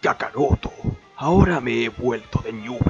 Kakaroto, ahora me he vuelto de Newell.